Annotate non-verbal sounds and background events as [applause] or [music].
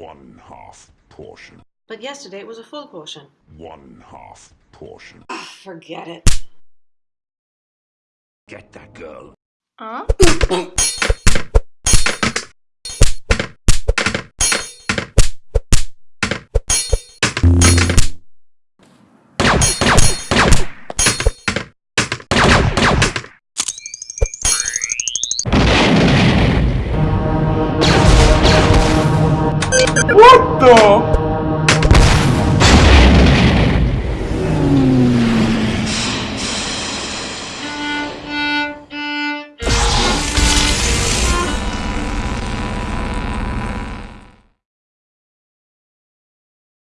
One half portion. But yesterday it was a full portion. One half portion. Ugh, forget it. Get that girl. Huh? [coughs] fatto?